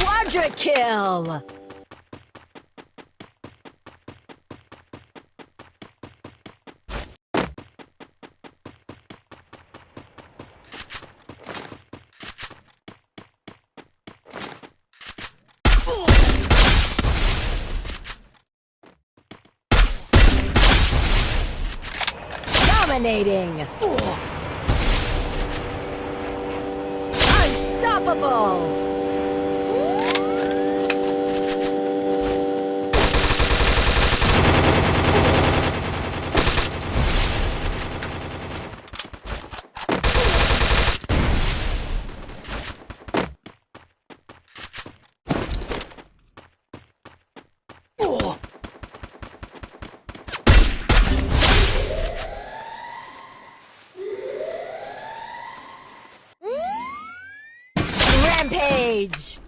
Quadra kill! Dominating! Unstoppable! Rampage!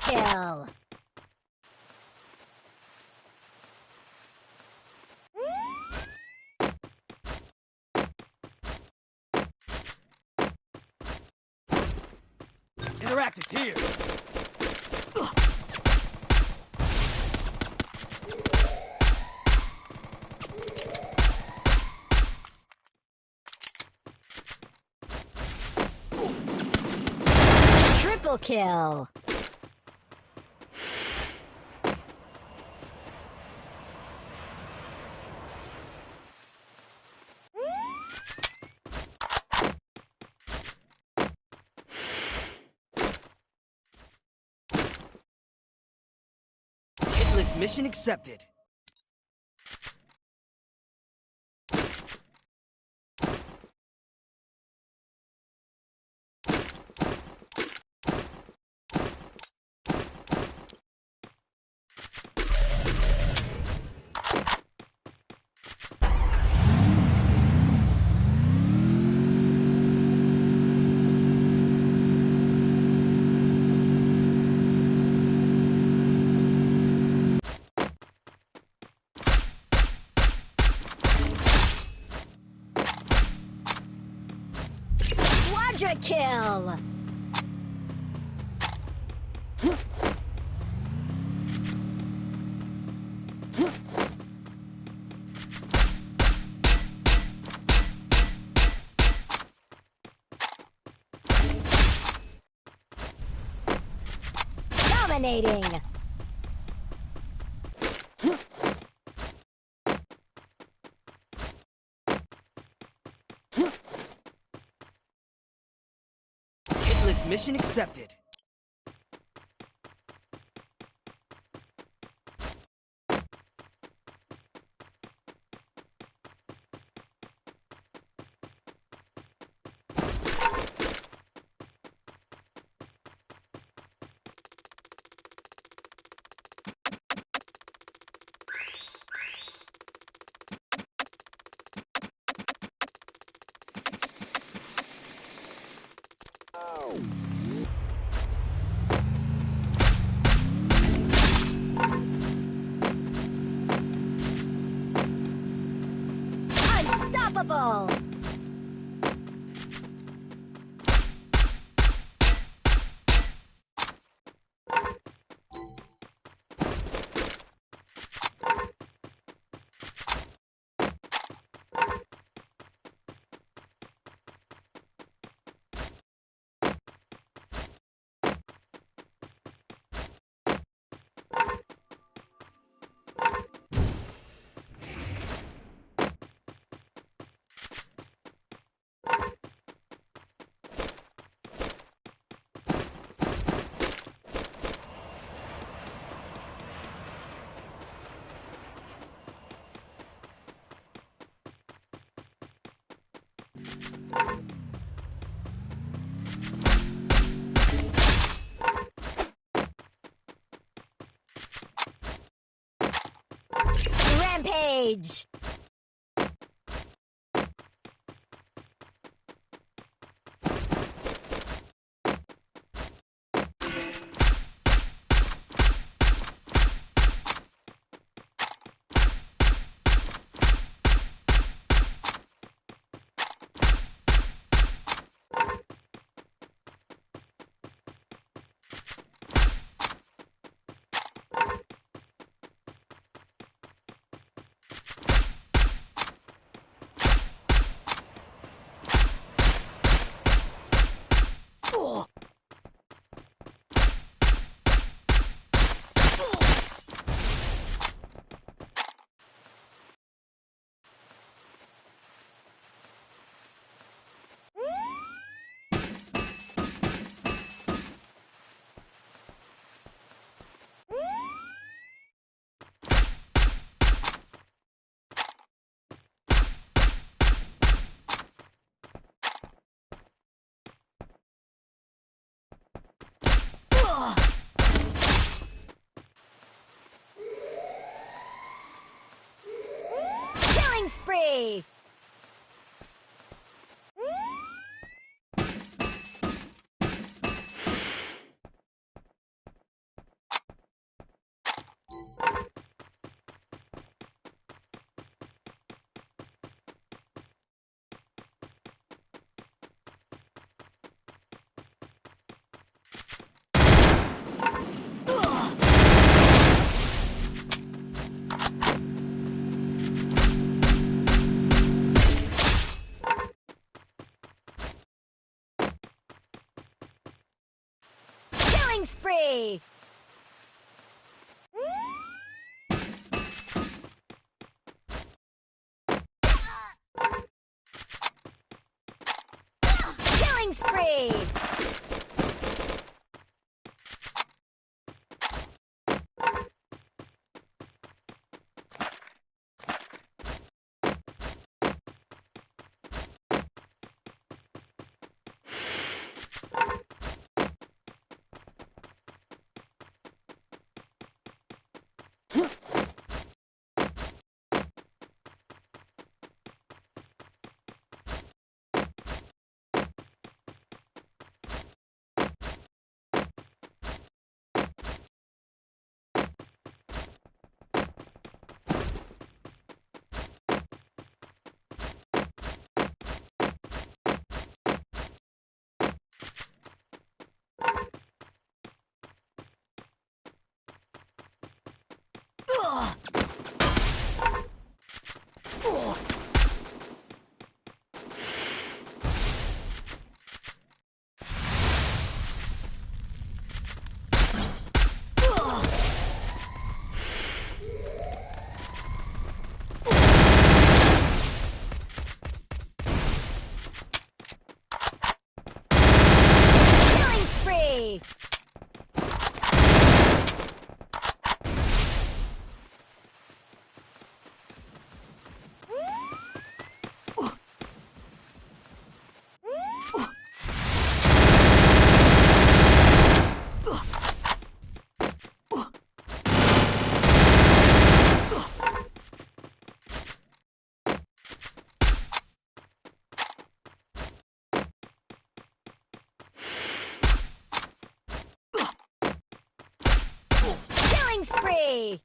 Kill! Interactive here. Triple kill! Mission accepted. Quadra kill! Dominating! Hitless mission accepted. Rampage! Killing spree! Spree! Killing spree! Spree!